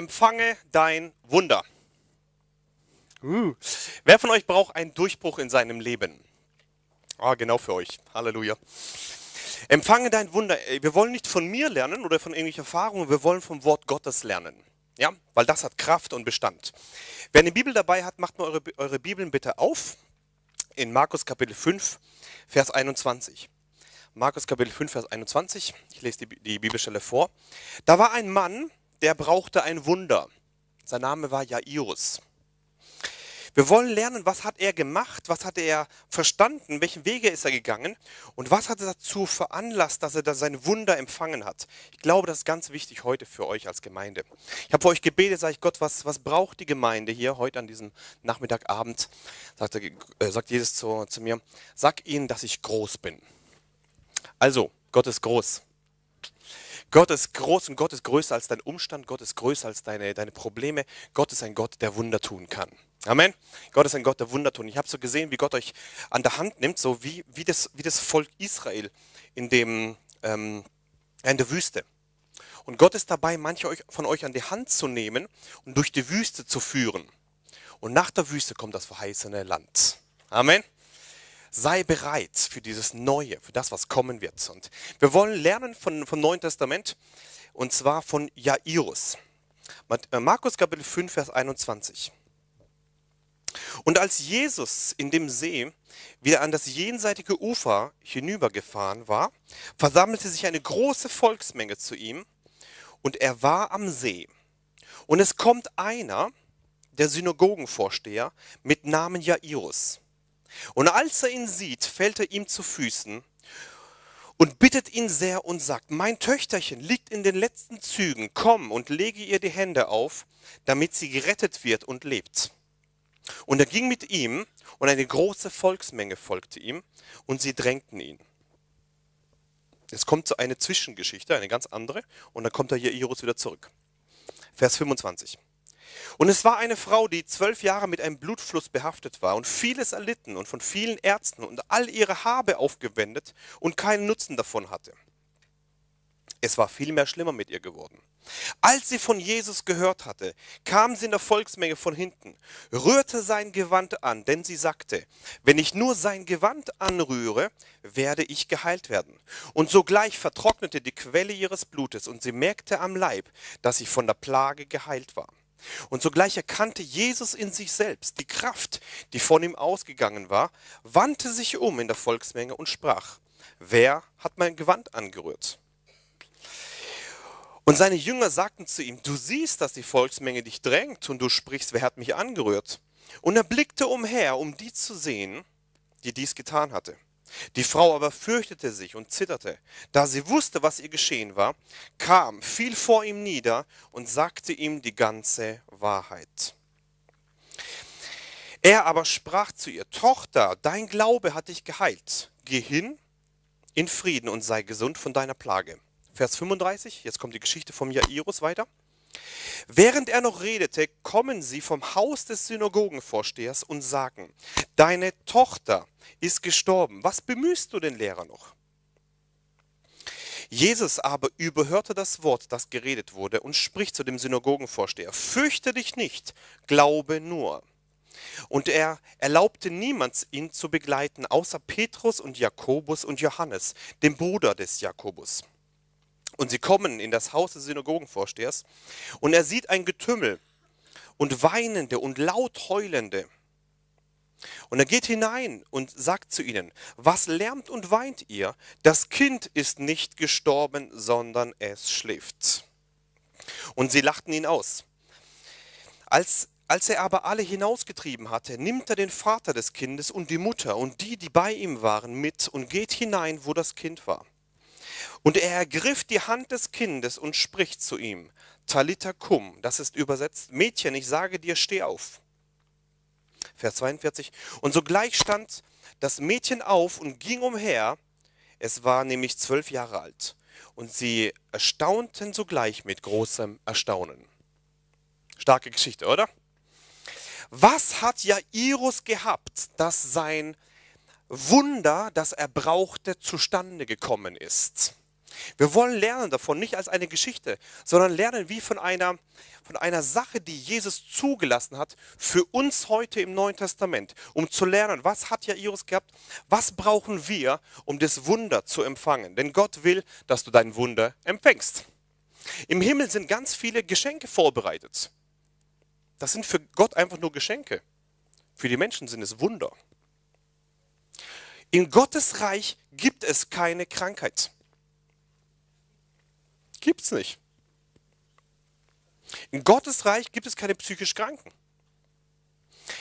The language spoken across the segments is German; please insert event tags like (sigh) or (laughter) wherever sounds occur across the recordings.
Empfange dein Wunder. Uh. Wer von euch braucht einen Durchbruch in seinem Leben? Ah, genau für euch. Halleluja. Empfange dein Wunder. Wir wollen nicht von mir lernen oder von irgendwelchen Erfahrungen, wir wollen vom Wort Gottes lernen. Ja, weil das hat Kraft und Bestand. Wer eine Bibel dabei hat, macht mal eure, eure Bibeln bitte auf. In Markus Kapitel 5, Vers 21. Markus Kapitel 5, Vers 21. Ich lese die, die Bibelstelle vor. Da war ein Mann, der brauchte ein Wunder. Sein Name war Jairus. Wir wollen lernen, was hat er gemacht, was hat er verstanden, welchen Wege ist er gegangen und was hat er dazu veranlasst, dass er da sein Wunder empfangen hat. Ich glaube, das ist ganz wichtig heute für euch als Gemeinde. Ich habe für euch gebetet, sage ich Gott, was, was braucht die Gemeinde hier heute an diesem Nachmittagabend? Sagt, äh, sagt Jesus zu, zu mir, sag ihnen, dass ich groß bin. Also, Gott ist groß. Gott ist groß und Gott ist größer als dein Umstand, Gott ist größer als deine, deine Probleme. Gott ist ein Gott, der Wunder tun kann. Amen. Gott ist ein Gott, der Wunder tun. Ich habe so gesehen, wie Gott euch an der Hand nimmt, so wie, wie, das, wie das Volk Israel in, dem, ähm, in der Wüste. Und Gott ist dabei, manche von euch an die Hand zu nehmen und durch die Wüste zu führen. Und nach der Wüste kommt das verheißene Land. Amen sei bereit für dieses Neue, für das, was kommen wird. Und wir wollen lernen von, vom Neuen Testament und zwar von Jairus. Äh, Markus Kapitel 5, Vers 21. Und als Jesus in dem See wieder an das jenseitige Ufer hinübergefahren war, versammelte sich eine große Volksmenge zu ihm und er war am See. Und es kommt einer, der Synagogenvorsteher, mit Namen Jairus. Und als er ihn sieht, fällt er ihm zu Füßen und bittet ihn sehr und sagt, mein Töchterchen liegt in den letzten Zügen, komm und lege ihr die Hände auf, damit sie gerettet wird und lebt. Und er ging mit ihm und eine große Volksmenge folgte ihm und sie drängten ihn. Es kommt so eine Zwischengeschichte, eine ganz andere, und dann kommt er hier Jairus wieder zurück. Vers 25. Und es war eine Frau, die zwölf Jahre mit einem Blutfluss behaftet war und vieles erlitten und von vielen Ärzten und all ihre Habe aufgewendet und keinen Nutzen davon hatte. Es war vielmehr schlimmer mit ihr geworden. Als sie von Jesus gehört hatte, kam sie in der Volksmenge von hinten, rührte sein Gewand an, denn sie sagte, wenn ich nur sein Gewand anrühre, werde ich geheilt werden. Und sogleich vertrocknete die Quelle ihres Blutes und sie merkte am Leib, dass sie von der Plage geheilt war. Und sogleich erkannte Jesus in sich selbst die Kraft, die von ihm ausgegangen war, wandte sich um in der Volksmenge und sprach, wer hat mein Gewand angerührt? Und seine Jünger sagten zu ihm, du siehst, dass die Volksmenge dich drängt und du sprichst, wer hat mich angerührt? Und er blickte umher, um die zu sehen, die dies getan hatte. Die Frau aber fürchtete sich und zitterte. Da sie wusste, was ihr geschehen war, kam, fiel vor ihm nieder und sagte ihm die ganze Wahrheit. Er aber sprach zu ihr, Tochter, dein Glaube hat dich geheilt. Geh hin in Frieden und sei gesund von deiner Plage. Vers 35, jetzt kommt die Geschichte vom Jairus weiter. Während er noch redete, kommen sie vom Haus des Synagogenvorstehers und sagen, deine Tochter ist gestorben, was bemühst du den Lehrer noch? Jesus aber überhörte das Wort, das geredet wurde, und spricht zu dem Synagogenvorsteher, fürchte dich nicht, glaube nur. Und er erlaubte niemand, ihn zu begleiten, außer Petrus und Jakobus und Johannes, dem Bruder des Jakobus. Und sie kommen in das Haus des Synagogenvorstehers und er sieht ein Getümmel und Weinende und laut Heulende. Und er geht hinein und sagt zu ihnen, was lärmt und weint ihr? Das Kind ist nicht gestorben, sondern es schläft. Und sie lachten ihn aus. Als, als er aber alle hinausgetrieben hatte, nimmt er den Vater des Kindes und die Mutter und die, die bei ihm waren, mit und geht hinein, wo das Kind war. Und er ergriff die Hand des Kindes und spricht zu ihm, Talita cum, das ist übersetzt, Mädchen, ich sage dir, steh auf. Vers 42, und sogleich stand das Mädchen auf und ging umher, es war nämlich zwölf Jahre alt, und sie erstaunten sogleich mit großem Erstaunen. Starke Geschichte, oder? Was hat Jairus gehabt, dass sein Wunder, das er brauchte, zustande gekommen ist? Wir wollen lernen davon, nicht als eine Geschichte, sondern lernen wie von einer, von einer Sache, die Jesus zugelassen hat für uns heute im Neuen Testament, um zu lernen, was hat Jairus gehabt, was brauchen wir, um das Wunder zu empfangen. Denn Gott will, dass du dein Wunder empfängst. Im Himmel sind ganz viele Geschenke vorbereitet. Das sind für Gott einfach nur Geschenke. Für die Menschen sind es Wunder. In Gottes Reich gibt es keine Krankheit. Gibt es nicht. In Gottes Reich gibt es keine psychisch Kranken.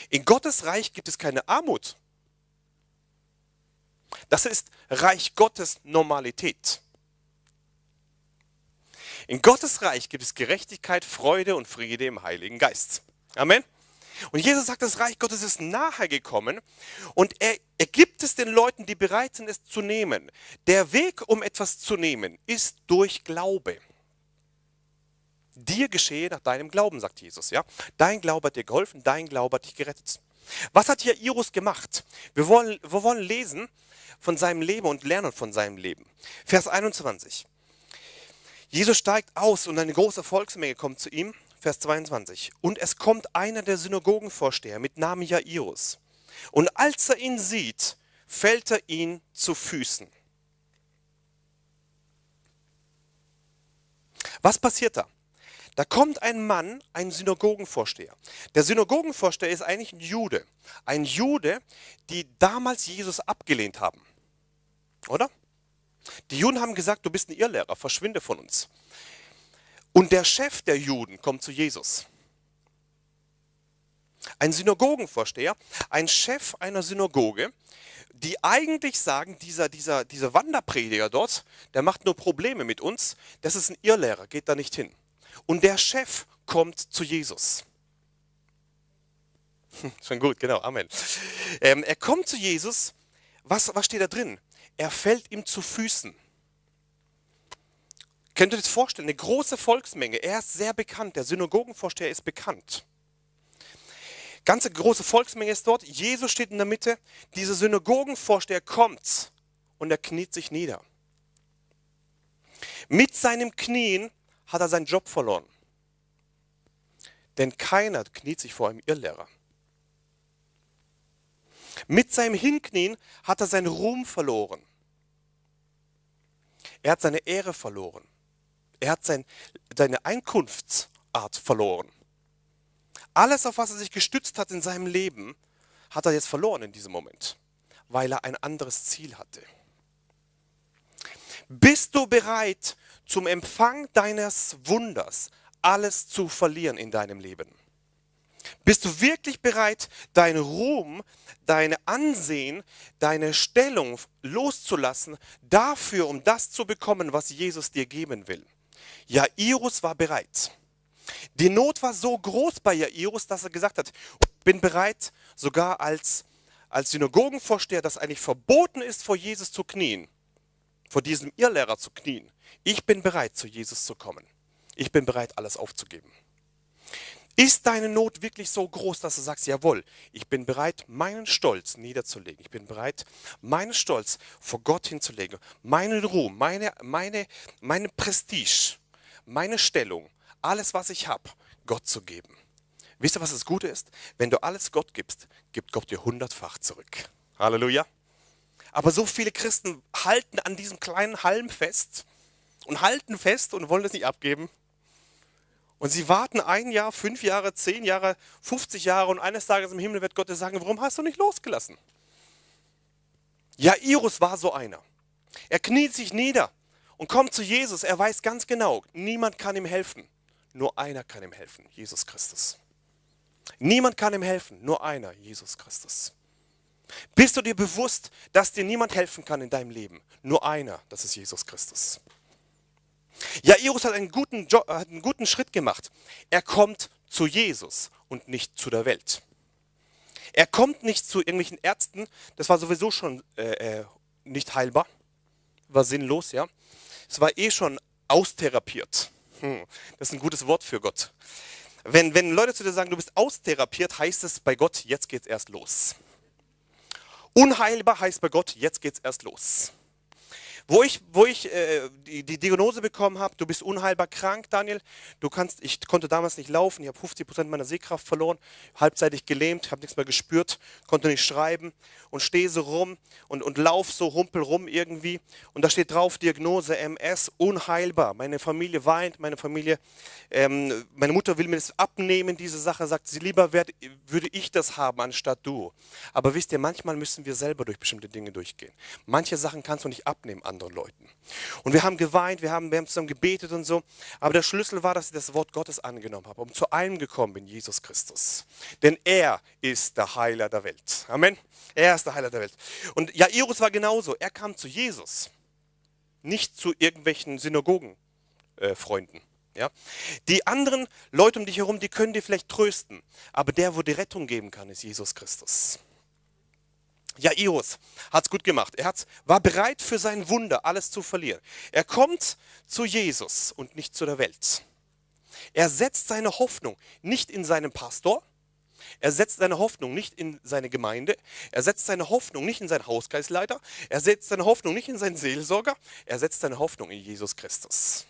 In Gottes Reich gibt es keine Armut. Das ist Reich Gottes Normalität. In Gottes Reich gibt es Gerechtigkeit, Freude und Friede im Heiligen Geist. Amen. Und Jesus sagt, das Reich Gottes ist nahe gekommen und er, er gibt es den Leuten, die bereit sind, es zu nehmen. Der Weg, um etwas zu nehmen, ist durch Glaube. Dir geschehe nach deinem Glauben, sagt Jesus. Ja? Dein Glaube hat dir geholfen, dein Glaube hat dich gerettet. Was hat Jairus gemacht? Wir wollen, wir wollen lesen von seinem Leben und lernen von seinem Leben. Vers 21. Jesus steigt aus und eine große Volksmenge kommt zu ihm Vers 22. Und es kommt einer der Synagogenvorsteher mit Namen Jairus. Und als er ihn sieht, fällt er ihn zu Füßen. Was passiert da? Da kommt ein Mann, ein Synagogenvorsteher. Der Synagogenvorsteher ist eigentlich ein Jude. Ein Jude, die damals Jesus abgelehnt haben. Oder? Die Juden haben gesagt, du bist ein Irrlehrer, verschwinde von uns. Und der Chef der Juden kommt zu Jesus. Ein Synagogenvorsteher, ein Chef einer Synagoge, die eigentlich sagen, dieser, dieser, dieser Wanderprediger dort, der macht nur Probleme mit uns, das ist ein Irrlehrer, geht da nicht hin. Und der Chef kommt zu Jesus. Schon gut, genau, Amen. Ähm, er kommt zu Jesus, was, was steht da drin? Er fällt ihm zu Füßen. Könnt ihr das vorstellen? Eine große Volksmenge. Er ist sehr bekannt. Der Synagogenvorsteher ist bekannt. Ganze große Volksmenge ist dort. Jesus steht in der Mitte. Dieser Synagogenvorsteher kommt und er kniet sich nieder. Mit seinem Knien hat er seinen Job verloren. Denn keiner kniet sich vor einem Irrlehrer. Mit seinem Hinknien hat er seinen Ruhm verloren. Er hat seine Ehre verloren. Er hat sein, seine Einkunftsart verloren. Alles, auf was er sich gestützt hat in seinem Leben, hat er jetzt verloren in diesem Moment, weil er ein anderes Ziel hatte. Bist du bereit, zum Empfang deines Wunders alles zu verlieren in deinem Leben? Bist du wirklich bereit, deinen Ruhm, deine Ansehen, deine Stellung loszulassen, dafür, um das zu bekommen, was Jesus dir geben will? Jairus war bereit. Die Not war so groß bei Jairus, dass er gesagt hat, ich bin bereit, sogar als, als Synagogenvorsteher, dass eigentlich verboten ist, vor Jesus zu knien, vor diesem Irrlehrer zu knien. Ich bin bereit, zu Jesus zu kommen. Ich bin bereit, alles aufzugeben. Ist deine Not wirklich so groß, dass du sagst, jawohl, ich bin bereit, meinen Stolz niederzulegen. Ich bin bereit, meinen Stolz vor Gott hinzulegen. Meinen Ruhm, meine, meine, meine Prestige meine Stellung, alles, was ich habe, Gott zu geben. Wisst ihr, was das Gute ist? Wenn du alles Gott gibst, gibt Gott dir hundertfach zurück. Halleluja. Aber so viele Christen halten an diesem kleinen Halm fest und halten fest und wollen es nicht abgeben. Und sie warten ein Jahr, fünf Jahre, zehn Jahre, 50 Jahre und eines Tages im Himmel wird Gott dir sagen, warum hast du nicht losgelassen? Jairus war so einer. Er kniet sich nieder und kommt zu Jesus. Er weiß ganz genau, niemand kann ihm helfen. Nur einer kann ihm helfen, Jesus Christus. Niemand kann ihm helfen, nur einer, Jesus Christus. Bist du dir bewusst, dass dir niemand helfen kann in deinem Leben? Nur einer, das ist Jesus Christus. Jairus hat einen guten, jo hat einen guten Schritt gemacht. Er kommt zu Jesus und nicht zu der Welt. Er kommt nicht zu irgendwelchen Ärzten, das war sowieso schon äh, äh nicht heilbar, war sinnlos, ja. Es war eh schon austherapiert. Hm, das ist ein gutes Wort für Gott. Wenn, wenn Leute zu dir sagen, du bist austherapiert, heißt es bei Gott, jetzt geht's erst los. Unheilbar heißt bei Gott, jetzt geht's erst los. Wo ich, wo ich äh, die, die Diagnose bekommen habe, du bist unheilbar krank, Daniel. Du kannst, ich konnte damals nicht laufen, ich habe 50 Prozent meiner Sehkraft verloren, halbseitig gelähmt, habe nichts mehr gespürt, konnte nicht schreiben und stehe so rum und, und lauf so humpel rum irgendwie. Und da steht drauf Diagnose MS, unheilbar. Meine Familie weint, meine Familie, ähm, meine Mutter will mir das abnehmen, diese Sache, sagt sie, lieber werd, würde ich das haben anstatt du. Aber wisst ihr, manchmal müssen wir selber durch bestimmte Dinge durchgehen. Manche Sachen kannst du nicht abnehmen anderen Leuten. Und wir haben geweint, wir haben, wir haben zusammen gebetet und so. Aber der Schlüssel war, dass ich das Wort Gottes angenommen habe und zu einem gekommen bin, Jesus Christus. Denn er ist der Heiler der Welt. Amen. Er ist der Heiler der Welt. Und Jairus war genauso. Er kam zu Jesus, nicht zu irgendwelchen Synagogenfreunden. Äh, ja? Die anderen Leute um dich herum, die können dir vielleicht trösten. Aber der, wo die Rettung geben kann, ist Jesus Christus. Jairus hat es gut gemacht. Er hat, war bereit für sein Wunder, alles zu verlieren. Er kommt zu Jesus und nicht zu der Welt. Er setzt seine Hoffnung nicht in seinen Pastor, er setzt seine Hoffnung nicht in seine Gemeinde, er setzt seine Hoffnung nicht in seinen Hauskreisleiter, er setzt seine Hoffnung nicht in seinen Seelsorger, er setzt seine Hoffnung in Jesus Christus.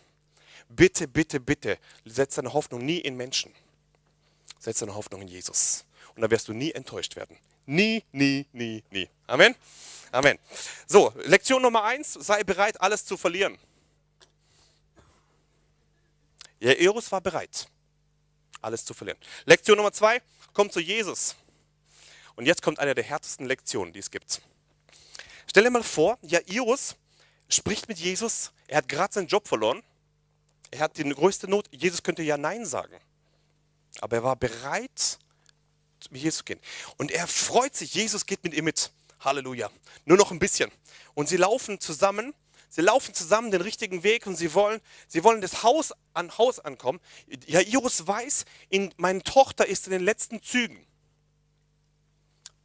Bitte, bitte, bitte, setz deine Hoffnung nie in Menschen. Setz deine Hoffnung in Jesus. Und da wirst du nie enttäuscht werden. Nie, nie, nie, nie. Amen. Amen. So, Lektion Nummer eins, sei bereit, alles zu verlieren. Jairus war bereit, alles zu verlieren. Lektion Nummer zwei, komm zu Jesus. Und jetzt kommt eine der härtesten Lektionen, die es gibt. Stell dir mal vor, Jairus spricht mit Jesus, er hat gerade seinen Job verloren, er hat die größte Not, Jesus könnte ja Nein sagen. Aber er war bereit, mit Jesus zu gehen. Und er freut sich, Jesus geht mit ihm mit. Halleluja. Nur noch ein bisschen. Und sie laufen zusammen, sie laufen zusammen den richtigen Weg und sie wollen, sie wollen das Haus an Haus ankommen. Jairus weiß, in, meine Tochter ist in den letzten Zügen.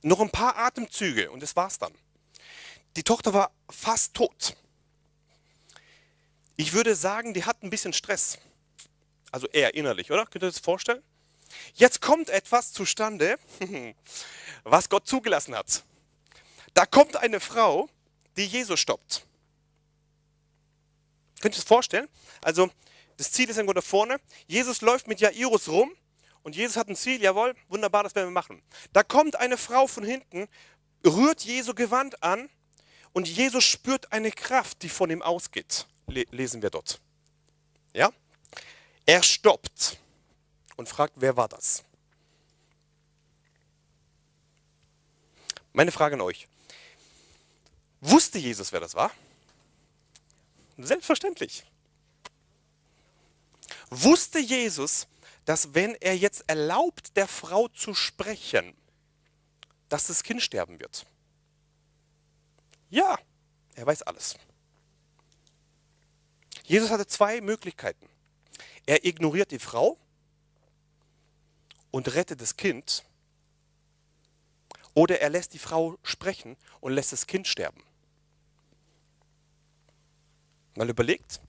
Noch ein paar Atemzüge und das war's dann. Die Tochter war fast tot. Ich würde sagen, die hat ein bisschen Stress. Also eher innerlich, oder? Könnt ihr das vorstellen? Jetzt kommt etwas zustande, (laughs) was Gott zugelassen hat. Da kommt eine Frau, die Jesus stoppt. Könnt ihr es vorstellen? Also, das Ziel ist irgendwo da vorne. Jesus läuft mit Jairus rum und Jesus hat ein Ziel, jawohl, wunderbar, das werden wir machen. Da kommt eine Frau von hinten, rührt Jesu Gewand an und Jesus spürt eine Kraft, die von ihm ausgeht. Lesen wir dort. Ja? Er stoppt und fragt, wer war das? Meine Frage an euch. Wusste Jesus, wer das war? Selbstverständlich. Wusste Jesus, dass wenn er jetzt erlaubt, der Frau zu sprechen, dass das Kind sterben wird? Ja, er weiß alles. Jesus hatte zwei Möglichkeiten. Er ignoriert die Frau und rettet das Kind. Oder er lässt die Frau sprechen und lässt das Kind sterben. Mal überlegt,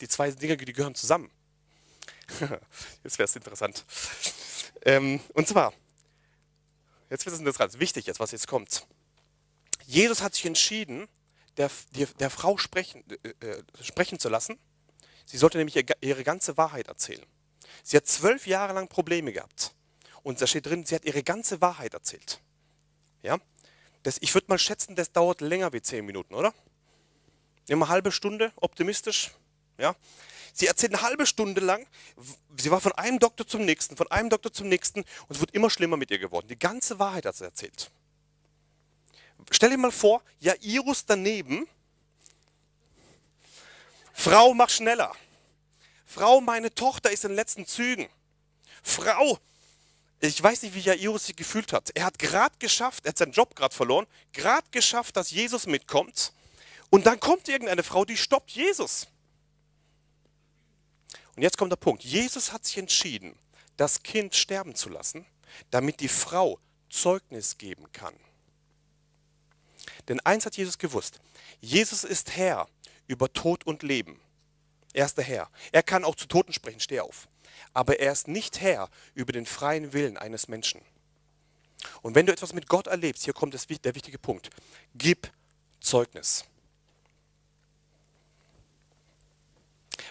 die zwei Dinge, die gehören zusammen. (laughs) jetzt wäre es interessant. Ähm, und zwar, jetzt wird es interessant, wichtig jetzt, was jetzt kommt. Jesus hat sich entschieden, der, der, der Frau sprechen, äh, äh sprechen zu lassen. Sie sollte nämlich ihre ganze Wahrheit erzählen. Sie hat zwölf Jahre lang Probleme gehabt. Und da steht drin, sie hat ihre ganze Wahrheit erzählt. Ja? Das, ich würde mal schätzen, das dauert länger wie zehn Minuten, oder? Immer halbe Stunde, optimistisch. Ja? Sie erzählt eine halbe Stunde lang, sie war von einem Doktor zum nächsten, von einem Doktor zum nächsten und es wird immer schlimmer mit ihr geworden. Die ganze Wahrheit hat sie erzählt. Stell dir mal vor, Jairus daneben, Frau, mach schneller. Frau, meine Tochter ist in den letzten Zügen. Frau, ich weiß nicht, wie Jairus sich gefühlt hat. Er hat gerade geschafft, er hat seinen Job gerade verloren, gerade geschafft, dass Jesus mitkommt. Und dann kommt irgendeine Frau, die stoppt Jesus. Und jetzt kommt der Punkt. Jesus hat sich entschieden, das Kind sterben zu lassen, damit die Frau Zeugnis geben kann. Denn eins hat Jesus gewusst. Jesus ist Herr über Tod und Leben. Er ist der Herr. Er kann auch zu Toten sprechen, steh auf aber er ist nicht Herr über den freien Willen eines Menschen. Und wenn du etwas mit Gott erlebst, hier kommt das, der wichtige Punkt, gib Zeugnis.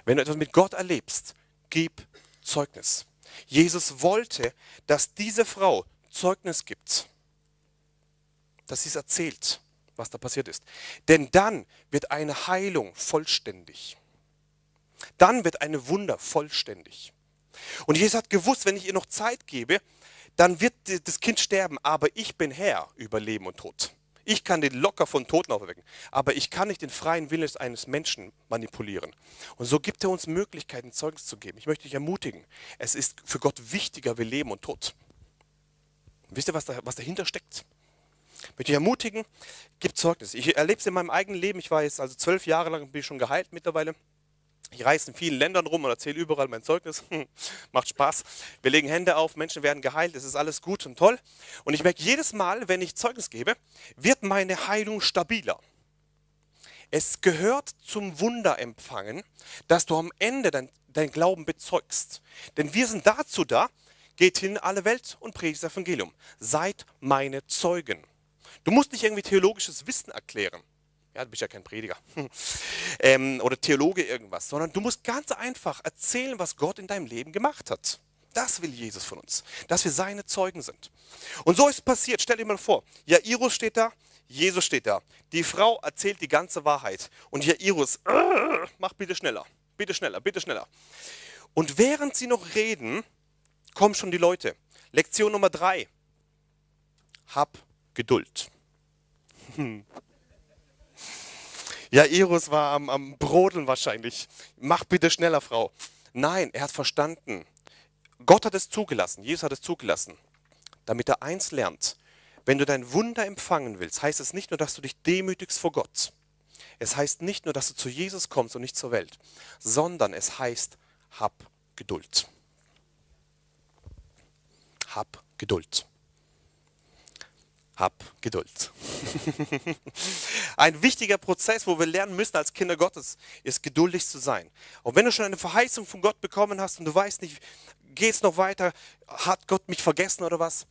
Wenn du etwas mit Gott erlebst, gib Zeugnis. Jesus wollte, dass diese Frau Zeugnis gibt, dass sie es erzählt, was da passiert ist. Denn dann wird eine Heilung vollständig. Dann wird eine Wunder vollständig. Und Jesus hat gewusst, wenn ich ihr noch Zeit gebe, dann wird das Kind sterben, aber ich bin Herr über Leben und Tod. Ich kann den locker von Toten auferwecken, aber ich kann nicht den freien Willen eines Menschen manipulieren. Und so gibt er uns Möglichkeiten, Zeugnis zu geben. Ich möchte dich ermutigen, es ist für Gott wichtiger wie Leben und Tod. wisst ihr, was, da, was dahinter steckt? Ich möchte dich ermutigen, gib Zeugnis. Ich erlebe es in meinem eigenen Leben. Ich war jetzt also zwölf Jahre lang, bin ich schon geheilt mittlerweile. Ich reise in vielen Ländern rum und erzähle überall mein Zeugnis. (laughs) Macht Spaß. Wir legen Hände auf, Menschen werden geheilt, es ist alles gut und toll. Und ich merke jedes Mal, wenn ich Zeugnis gebe, wird meine Heilung stabiler. Es gehört zum Wunderempfangen, dass du am Ende dein, dein Glauben bezeugst. Denn wir sind dazu da, geht hin in alle Welt und predigt das Evangelium. Seid meine Zeugen. Du musst nicht irgendwie theologisches Wissen erklären. Ja, du bist ja kein Prediger (laughs) ähm, oder Theologe irgendwas, sondern du musst ganz einfach erzählen, was Gott in deinem Leben gemacht hat. Das will Jesus von uns, dass wir seine Zeugen sind. Und so ist es passiert. Stell dir mal vor, Jairus steht da, Jesus steht da. Die Frau erzählt die ganze Wahrheit. Und Jairus, (laughs) mach bitte schneller, bitte schneller, bitte schneller. Und während sie noch reden, kommen schon die Leute. Lektion Nummer drei. Hab Geduld. (laughs) Ja, Jairus war am, am Brodeln wahrscheinlich. Mach bitte schneller, Frau. Nein, er hat verstanden. Gott hat es zugelassen, Jesus hat es zugelassen, damit er eins lernt. Wenn du dein Wunder empfangen willst, heißt es nicht nur, dass du dich demütigst vor Gott. Es heißt nicht nur, dass du zu Jesus kommst und nicht zur Welt, sondern es heißt, hab Geduld. Hab Geduld. Hab Geduld. (laughs) Ein wichtiger Prozess, wo wir lernen müssen als Kinder Gottes, ist geduldig zu sein. Und wenn du schon eine Verheißung von Gott bekommen hast und du weißt nicht, geht es noch weiter, hat Gott mich vergessen oder was?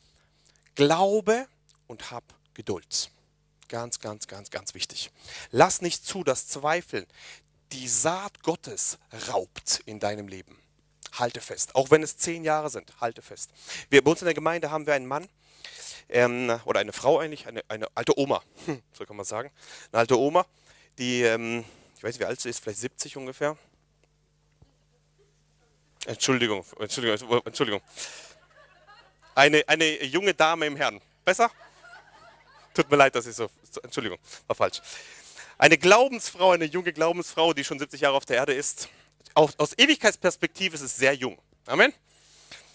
Glaube und hab Geduld. Ganz, ganz, ganz, ganz wichtig. Lass nicht zu, dass Zweifeln die Saat Gottes raubt in deinem Leben. Halte fest. Auch wenn es zehn Jahre sind, halte fest. Wir, bei uns in der Gemeinde haben wir einen Mann, ähm, oder eine Frau eigentlich, eine, eine alte Oma, (laughs) so kann man sagen. Eine alte Oma, die, ähm, ich weiß nicht, wie alt sie ist, vielleicht 70 ungefähr. Entschuldigung, Entschuldigung, Entschuldigung. Eine, eine junge Dame im Herrn. Besser? Tut mir leid, dass ich so, Entschuldigung, war falsch. Eine Glaubensfrau, eine junge Glaubensfrau, die schon 70 Jahre auf der Erde ist. Aus, aus Ewigkeitsperspektive ist es sehr jung. Amen.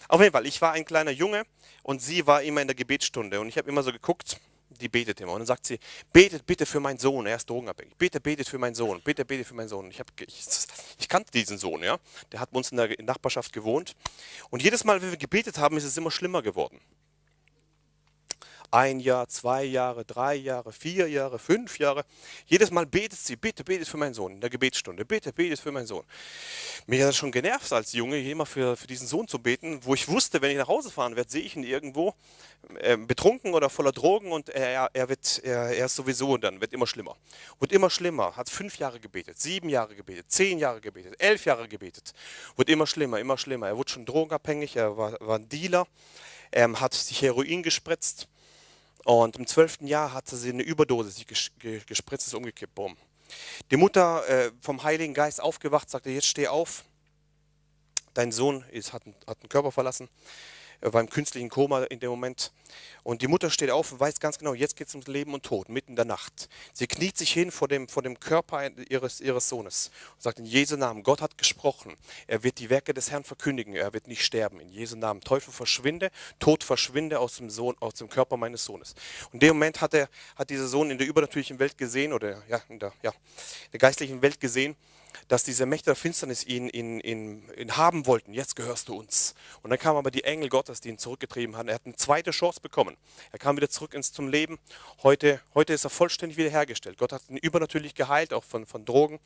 Auf jeden Fall, ich war ein kleiner Junge und sie war immer in der Gebetsstunde und ich habe immer so geguckt, die betet immer. Und dann sagt sie, betet bitte für meinen Sohn, er ist drogenabhängig. Bitte betet für meinen Sohn, bitte betet für meinen Sohn. Ich, hab, ich, ich kannte diesen Sohn, ja, der hat bei uns in der Nachbarschaft gewohnt. Und jedes Mal, wenn wir gebetet haben, ist es immer schlimmer geworden ein Jahr, zwei Jahre, drei Jahre, vier Jahre, fünf Jahre. Jedes Mal betet sie, bitte betet für meinen Sohn in der Gebetsstunde, bitte betet für meinen Sohn. Mich hat das schon genervt als Junge, immer für, für diesen Sohn zu beten, wo ich wusste, wenn ich nach Hause fahren werde, sehe ich ihn irgendwo äh, betrunken oder voller Drogen und er, er, wird, er, er ist sowieso und dann wird immer schlimmer. Wird immer schlimmer, hat fünf Jahre gebetet, sieben Jahre gebetet, zehn Jahre gebetet, elf Jahre gebetet. Wird immer schlimmer, immer schlimmer. Er wurde schon drogenabhängig, er war, war ein Dealer, er hat sich Heroin gespritzt und im zwölften Jahr hatte sie eine Überdosis sich gespritzt, ist umgekippt. Boom. Die Mutter äh, vom Heiligen Geist aufgewacht, sagte, jetzt steh auf. Dein Sohn ist, hat, hat den Körper verlassen. Er war im künstlichen Koma in dem Moment. Und die Mutter steht auf und weiß ganz genau, jetzt geht es ums Leben und Tod, mitten in der Nacht. Sie kniet sich hin vor dem, vor dem Körper ihres, ihres Sohnes und sagt in Jesu Namen, Gott hat gesprochen. Er wird die Werke des Herrn verkündigen. Er wird nicht sterben. In Jesu Namen. Teufel verschwinde, Tod verschwinde aus dem, Sohn, aus dem Körper meines Sohnes. Und in dem Moment hat, er, hat dieser Sohn in der übernatürlichen Welt gesehen, oder ja, in der, ja, in der geistlichen Welt gesehen, dass diese Mächte der Finsternis ihn, ihn, ihn, ihn haben wollten. Jetzt gehörst du uns. Und dann kamen aber die Engel Gottes, die ihn zurückgetrieben haben. Er hat eine zweite Chance bekommen. Er kam wieder zurück ins zum Leben. Heute, heute ist er vollständig wiederhergestellt. Gott hat ihn übernatürlich geheilt, auch von, von Drogen.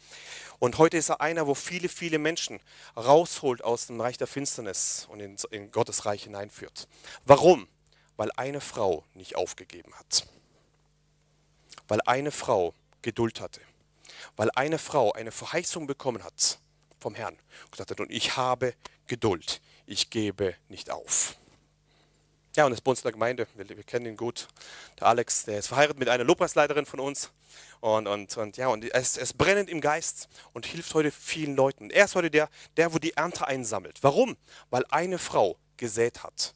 Und heute ist er einer, wo viele, viele Menschen rausholt aus dem Reich der Finsternis und in, in Gottes Reich hineinführt. Warum? Weil eine Frau nicht aufgegeben hat. Weil eine Frau Geduld hatte weil eine Frau eine Verheißung bekommen hat vom Herrn. Und gesagt hat, und ich habe Geduld, ich gebe nicht auf. Ja, und das bei uns in der Gemeinde, wir, wir, kennen ihn gut. Der Alex, der ist verheiratet mit einer Lobpreisleiterin von uns. Und, und, und ja, und es ist brennend im Geist und hilft heute vielen Leuten. Er ist heute der, der, wo die Ernte einsammelt. Warum? Weil eine Frau gesät hat.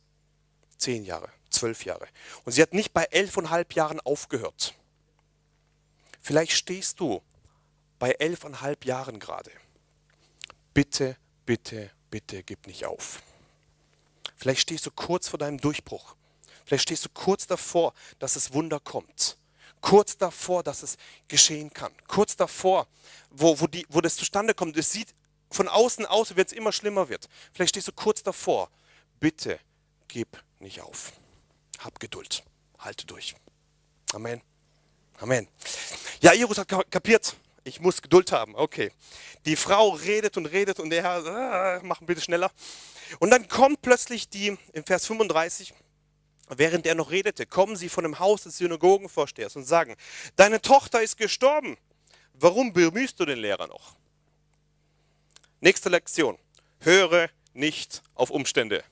Zehn Jahre, zwölf Jahre. Und sie hat nicht bei elfeinhalb Jahren aufgehört. Vielleicht stehst du bei elfeinhalb Jahren gerade. Bitte, bitte, bitte gib nicht auf. Vielleicht stehst du kurz vor deinem Durchbruch. Vielleicht stehst du kurz davor, dass das Wunder kommt. Kurz davor, dass es geschehen kann. Kurz davor, wo, wo, die, wo das zustande kommt. Es sieht von außen aus, wie es immer schlimmer wird. Vielleicht stehst du kurz davor. Bitte gib nicht auf. Hab Geduld. Halte durch. Amen. Amen. Ja, Iris hat kapiert. Ich muss Geduld haben. Okay. Die Frau redet und redet und der Herr, äh, mach bitte schneller. Und dann kommt plötzlich die, im Vers 35, während er noch redete, kommen sie von dem Haus des Synagogenvorstehers und sagen, deine Tochter ist gestorben. Warum bemühst du den Lehrer noch? Nächste Lektion. Höre nicht auf Umstände.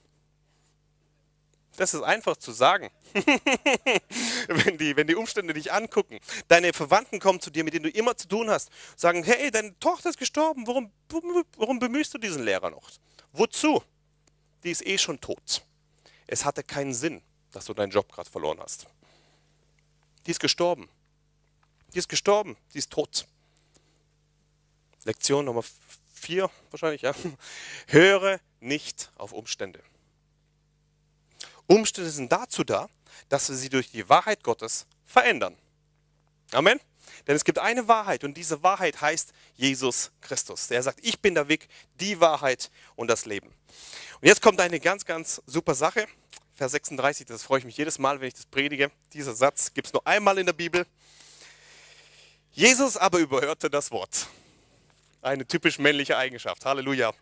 Das ist einfach zu sagen. (laughs) wenn, die, wenn die Umstände dich angucken, deine Verwandten kommen zu dir, mit denen du immer zu tun hast, sagen, hey, deine Tochter ist gestorben, warum, warum bemühst du diesen Lehrer noch? Wozu? Die ist eh schon tot. Es hatte keinen Sinn, dass du deinen Job gerade verloren hast. Die ist gestorben. Die ist gestorben, die ist tot. Lektion Nummer vier wahrscheinlich, ja. (laughs) Höre nicht auf Umstände. Umstände sind dazu da, dass wir sie durch die Wahrheit Gottes verändern. Amen. Denn es gibt eine Wahrheit und diese Wahrheit heißt Jesus Christus. Der sagt, ich bin der Weg, die Wahrheit und das Leben. Und jetzt kommt eine ganz, ganz super Sache. Vers 36, das freue ich mich jedes Mal, wenn ich das predige. Dieser Satz gibt es nur einmal in der Bibel. Jesus aber überhörte das Wort. Eine typisch männliche Eigenschaft. Halleluja.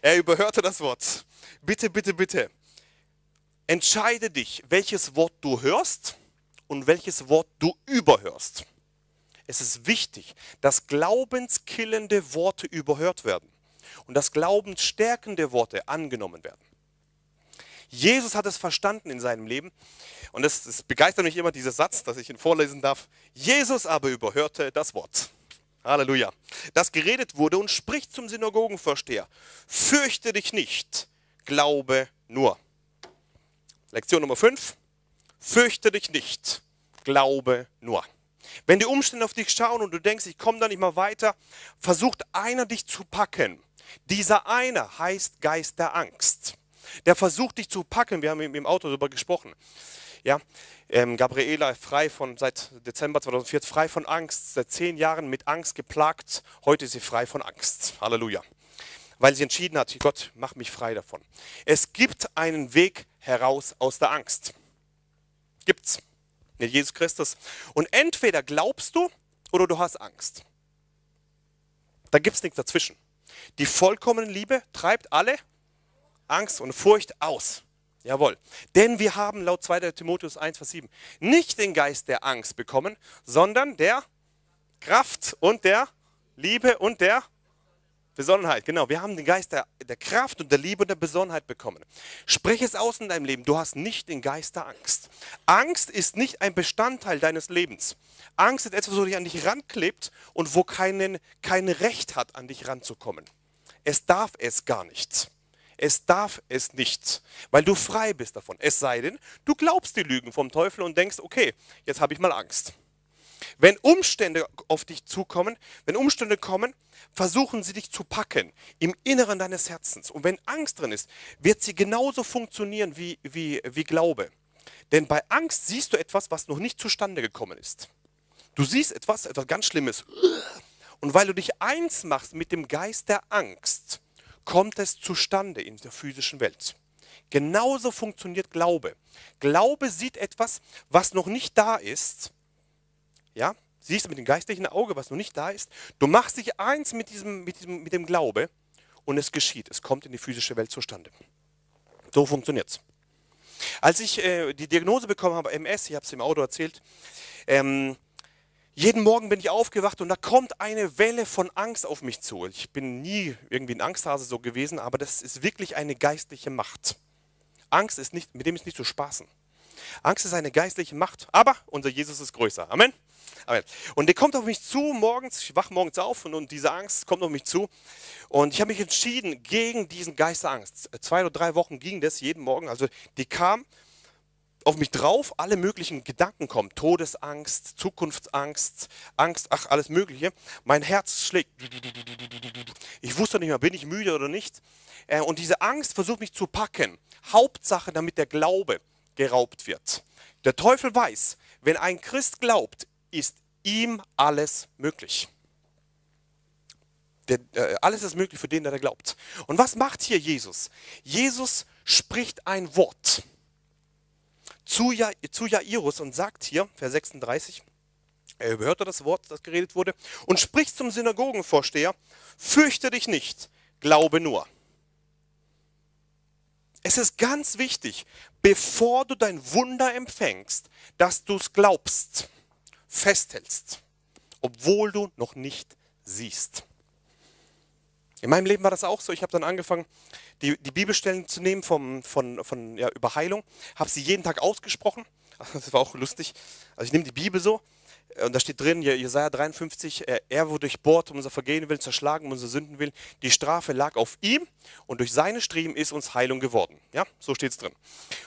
Er überhörte das Wort. Bitte, bitte, bitte. Entscheide dich, welches Wort du hörst und welches Wort du überhörst. Es ist wichtig, dass glaubenskillende Worte überhört werden und dass glaubensstärkende Worte angenommen werden. Jesus hat es verstanden in seinem Leben und es, es begeistert mich immer dieser Satz, dass ich ihn vorlesen darf. Jesus aber überhörte das Wort. Halleluja. Das geredet wurde und spricht zum Synagogenvorsteher. Fürchte dich nicht, glaube nur. Lektion Nummer 5. Fürchte dich nicht, glaube nur. Wenn die Umstände auf dich schauen und du denkst, ich komme da nicht mal weiter, versucht einer dich zu packen. Dieser einer heißt Geist der Angst. Der versucht dich zu packen. Wir haben im Auto darüber gesprochen. Ja, ähm, Gabriela frei von seit Dezember 2004 frei von Angst, seit zehn Jahren mit Angst geplagt. Heute ist sie frei von Angst. Halleluja weil sie entschieden hat, Gott, mach mich frei davon. Es gibt einen Weg heraus aus der Angst. Gibt's. Mit Jesus Christus. Und entweder glaubst du oder du hast Angst. Da gibt es nichts dazwischen. Die vollkommene Liebe treibt alle Angst und Furcht aus. Jawohl. Denn wir haben laut 2. Timotheus 1, Vers 7 nicht den Geist der Angst bekommen, sondern der Kraft und der Liebe und der Besonnenheit, genau. Wir haben den Geist der, der, Kraft und der Liebe und der Besonnenheit bekommen. Sprich es aus in deinem Leben. Du hast nicht den Geist der Angst. Angst ist nicht ein Bestandteil deines Lebens. Angst ist etwas, wo dich an dich ranklebt und wo keinen, kein Recht hat, an dich ranzukommen. Es darf es gar nicht. Es darf es nicht, weil du frei bist davon. Es sei denn, du glaubst die Lügen vom Teufel und denkst, okay, jetzt habe ich mal Angst. Wenn Umstände auf dich zukommen, wenn Umstände kommen, versuchen sie dich zu packen im Inneren deines Herzens. Und wenn Angst drin ist, wird sie genauso funktionieren wie, wie, wie Glaube. Denn bei Angst siehst du etwas, was noch nicht zustande gekommen ist. Du siehst etwas, etwas ganz Schlimmes. Und weil du dich eins machst mit dem Geist der Angst, kommt es zustande in der physischen Welt. Genauso funktioniert Glaube. Glaube sieht etwas, was noch nicht da ist ja, siehst du mit dem geistlichen Auge, was noch nicht da ist. Du machst dich eins mit, diesem, mit, diesem, mit dem Glaube und es geschieht. Es kommt in die physische Welt zustande. So funktioniert es. Als ich äh, die Diagnose bekommen habe, MS, ich habe es im Auto erzählt, ähm, jeden Morgen bin ich aufgewacht und da kommt eine Welle von Angst auf mich zu. Ich bin nie irgendwie ein Angsthase so gewesen, aber das ist wirklich eine geistliche Macht. Angst ist nicht, mit dem ist nicht zu spaßen. Angst ist eine geistliche Macht, aber unser Jesus ist größer. Amen. Amen. Und der kommt auf mich zu morgens, ich wache morgens auf und, und diese Angst kommt auf mich zu. Und ich habe mich entschieden gegen diesen Geist der Angst. Zwei oder drei Wochen ging das jeden Morgen. Also die kam auf mich drauf, alle möglichen Gedanken kommen. Todesangst, Zukunftsangst, Angst, ach, alles Mögliche. Mein Herz schlägt. Ich wusste nicht mehr, bin ich müde oder nicht. Äh, und diese Angst versucht mich zu packen. Hauptsache, damit der Glaube geraubt wird. Der Teufel weiß, wenn ein Christ glaubt, ist ihm alles möglich. Der, äh, alles ist möglich für den, der glaubt. Und was macht hier Jesus? Jesus spricht ein Wort zu, ja, zu Jairus und sagt hier, Vers 36, er überhörte das Wort, das geredet wurde, und spricht zum Synagogenvorsteher, fürchte dich nicht, glaube nur. Es ist ganz wichtig, bevor du dein Wunder empfängst, dass du es glaubst, festhältst, obwohl du noch nicht siehst. In meinem Leben war das auch so. Ich habe dann angefangen, die, die Bibelstellen zu nehmen vom, von, von, ja, über Heilung, habe sie jeden Tag ausgesprochen. (laughs) Das war auch lustig. Also ich nehme die Bibel so und da steht drin, Jesaja 53, er wurde durchbohrt, um unser Vergehen willen, zerschlagen, um unsere Sünden willen. Die Strafe lag auf ihm und durch seine Striemen ist uns Heilung geworden. Ja, so steht es drin.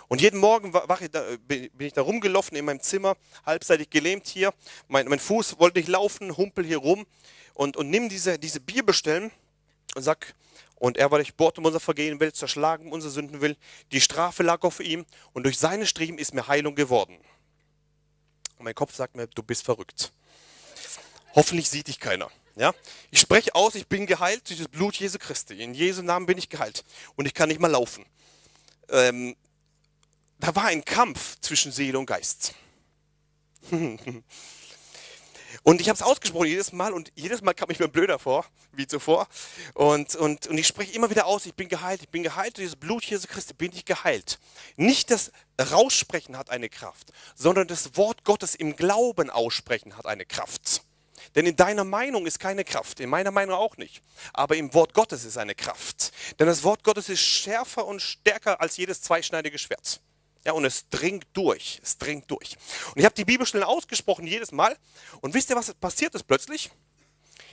Und jeden Morgen ich bin ich da rumgelaufen in meinem Zimmer, halbseitig gelähmt hier. Mein, mein Fuß wollte nicht laufen, humpel hier rum und, und nimm diese, diese Bibelstellen und sag, und er war durchbohrt um unser Vergehen will, zerschlagen um unsere Sünden will. Die Strafe lag auf ihm und durch seine Striemen ist mir Heilung geworden. Und mein Kopf sagt mir, du bist verrückt. Hoffentlich sieht dich keiner. Ja? Ich spreche aus, ich bin geheilt durch das Blut Jesu Christi. In Jesu Namen bin ich geheilt. Und ich kann nicht mal laufen. Ähm, da war ein Kampf zwischen Seele und Geist. (laughs) Und ich habe es ausgesprochen jedes Mal und jedes Mal kam ich mir blöder vor, wie zuvor. Und, und, und ich spreche immer wieder aus, ich bin geheilt, ich bin geheilt, durch das Blut Jesu Christi bin ich geheilt. Nicht das Raussprechen hat eine Kraft, sondern das Wort Gottes im Glauben aussprechen hat eine Kraft. Denn in deiner Meinung ist keine Kraft, in meiner Meinung auch nicht. Aber im Wort Gottes ist eine Kraft. Denn das Wort Gottes ist schärfer und stärker als jedes zweischneidige Schwert. Ja, und es dringt durch, es dringt durch. Und ich habe die Bibelstellen ausgesprochen jedes Mal. Und wisst ihr, was passiert ist plötzlich?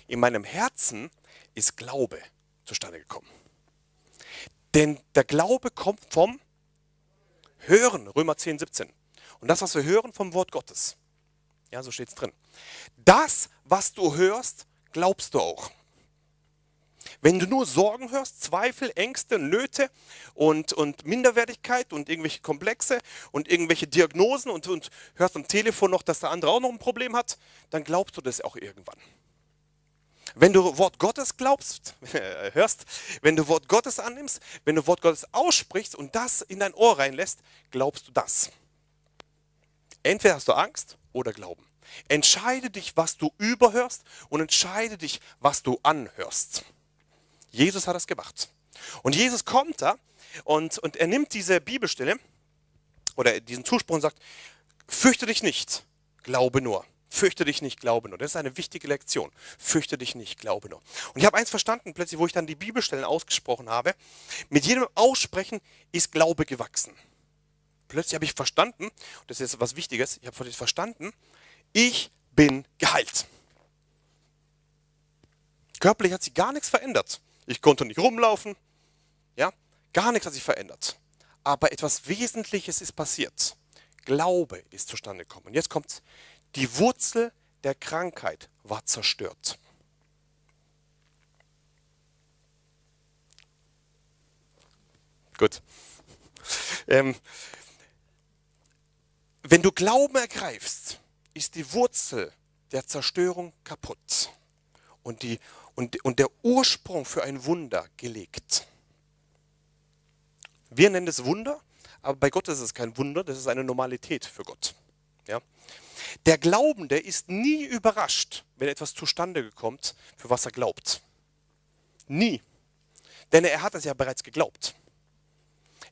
In meinem Herzen ist Glaube zustande gekommen. Denn der Glaube kommt vom Hören, Römer 10, 17. Und das, was wir hören vom Wort Gottes. Ja, so steht es drin. Das, was du hörst, glaubst du auch. Wenn du nur Sorgen hörst, Zweifel, Ängste, Nöte und, und Minderwertigkeit und irgendwelche Komplexe und irgendwelche Diagnosen und, und hörst am Telefon noch, dass der andere auch noch ein Problem hat, dann glaubst du das auch irgendwann. Wenn du Wort Gottes glaubst, (laughs) hörst, wenn du Wort Gottes annimmst, wenn du Wort Gottes aussprichst und das in dein Ohr reinlässt, glaubst du das. Entweder hast du Angst oder Glauben. Entscheide dich, was du überhörst und entscheide dich, was du anhörst. Jesus hat das gemacht. Und Jesus kommt da und, und er nimmt diese Bibelstelle oder diesen Zuspruch und sagt, fürchte dich nicht, glaube nur. Fürchte dich nicht, glaube nur. Das ist eine wichtige Lektion. Fürchte dich nicht, glaube nur. Und ich habe eins verstanden, plötzlich, wo ich dann die Bibelstellen ausgesprochen habe. Mit jedem Aussprechen ist Glaube gewachsen. Plötzlich habe ich verstanden, das ist jetzt was Wichtiges, ich habe verstanden, ich bin geheilt. Körperlich hat sich gar nichts verändert. Ich konnte nicht rumlaufen. Ja, gar nichts hat sich verändert. Aber etwas Wesentliches ist passiert. Glaube ist zustande gekommen. Und jetzt kommt die Wurzel der Krankheit war zerstört. Gut. (laughs) Ähm, wenn du Glauben ergreifst, ist die Wurzel der Zerstörung kaputt. Und die, und, und der Ursprung für ein Wunder gelegt. Wir nennen es Wunder, aber bei Gott ist es kein Wunder, das ist eine Normalität für Gott. Ja? Der Glaubende ist nie überrascht, wenn etwas zustande kommt, für was er glaubt. Nie. Denn er hat es ja bereits geglaubt.